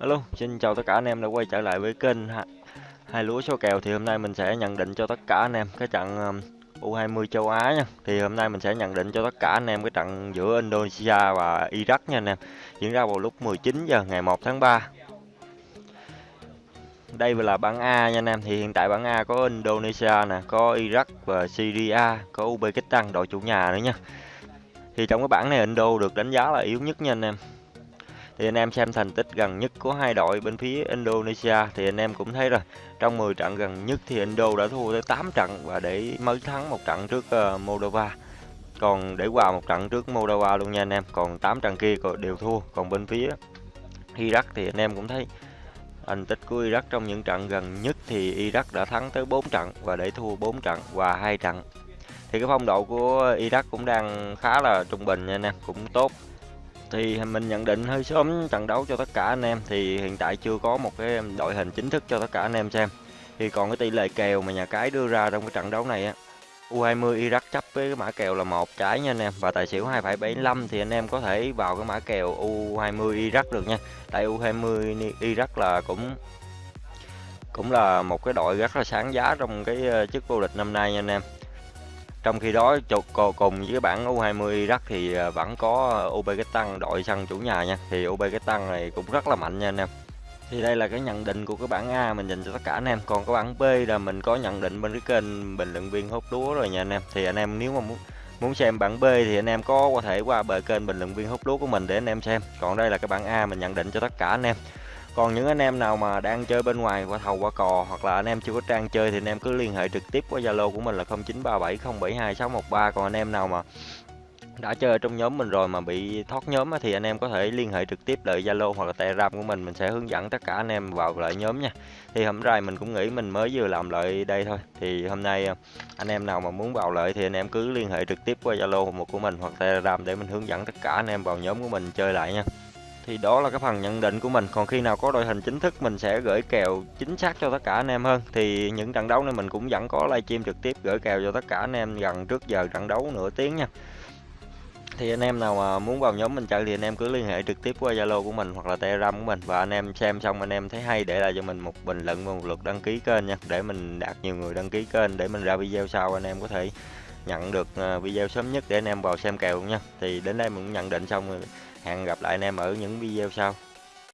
hello xin chào tất cả anh em đã quay trở lại với kênh Ha- hai lúa số kèo thì hôm nay mình sẽ nhận định cho tất cả anh em cái trận um, U20 châu Á nha. Thì hôm nay mình sẽ nhận định cho tất cả anh em cái trận giữa Indonesia và Iraq nha anh em. Diễn ra vào lúc 19 giờ ngày 1 tháng 3. Đây là bảng A nha anh em. Thì hiện tại bảng A có Indonesia nè, có Iraq và Syria, có Uzbekistan đội chủ nhà nữa nha. Thì trong cái bảng này Indo được đánh giá là yếu nhất nha anh em thì anh em xem thành tích gần nhất của hai đội bên phía Indonesia thì anh em cũng thấy rồi. Trong 10 trận gần nhất thì Indo đã thua tới 8 trận và để mới thắng một trận trước uh, Moldova. Còn để hòa một trận trước Moldova luôn nha anh em còn 8 trận kia đều thua. Còn bên phía Iraq thì anh em cũng thấy thành tích của Iraq trong những trận gần nhất thì Iraq đã thắng tới 4 trận và để thua 4 trận và hai trận. Thì cái phong độ của Iraq cũng đang khá là trung bình nha anh em cũng tốt thì mình nhận định hơi sớm trận đấu cho tất cả anh em. Thì hiện tại chưa có một cái đội hình chính thức cho tất cả anh em xem. Thì còn cái tỷ lệ kèo mà nhà cái đưa ra trong cái trận đấu này á. U20 Iraq chấp với cái mã kèo là một trái nha anh em. Và tài xỉu 2,75 thì anh em có thể vào cái mã kèo U20 Iraq được nha. Tại U20 Iraq là cũng cũng là một cái đội rất là sáng giá trong cái ờ, chức vô địch năm nay nha anh em trong khi đó chục cùng với bảng U20 Iraq thì à, vẫn có à, Uzbekistan đội sân chủ nhà nha. Thì Uzbekistan này cũng rất là mạnh nha anh em. Thì đây là cái nhận định của cái bảng A mình dành cho tất cả anh em. Còn cái bảng B là mình có nhận định bên cái kênh bình luận viên hút lúa rồi nha anh em. Thì anh em nếu mà muốn muốn xem bảng B thì anh em có có thể qua bờ kênh bình luận viên hút lúa của mình để anh em xem. Còn đây là cái bảng A mình nhận định cho tất cả anh em còn những anh em nào mà đang chơi bên ngoài qua thầu, qua cò hoặc là anh em chưa có trang chơi thì anh em cứ liên hệ trực tiếp qua zalo của mình là 0937072613 còn anh em nào mà đã chơi trong nhóm mình rồi mà bị thoát nhóm thì anh em có thể liên hệ trực tiếp lại Zalo hoặc là Telegram của mình mình sẽ hướng dẫn tất cả anh em vào lại nhóm nha. Thì hôm nay mình cũng nghĩ mình mới vừa làm lại đây thôi. Thì hôm nay ờ, anh em nào mà muốn vào lại thì anh em cứ liên hệ trực tiếp qua Zalo của mình hoặc Telegram để mình hướng dẫn tất cả anh em vào nhóm của mình chơi lại nha thì đó là cái phần nhận định của mình. Còn khi nào có đội hình chính thức, mình sẽ gửi kèo chính xác cho tất cả anh em hơn. Thì những trận đấu này mình cũng vẫn có livestream trực tiếp gửi kèo cho tất cả anh em gần trước giờ trận đấu nửa tiếng nha. Thì anh em nào mà muốn vào nhóm mình chơi thì anh em cứ liên hệ trực tiếp qua Zalo của mình hoặc là Telegram của mình. Và anh em xem xong anh em thấy hay để lại cho mình một bình luận và một lượt đăng ký kênh nha. Để mình đạt nhiều người đăng ký kênh để mình ra video sau anh em có thể nhận được à, video sớm nhất để anh em vào xem kèo nha. Thì đến đây mình cũng nhận định xong rồi hẹn gặp lại anh em ở những video sau.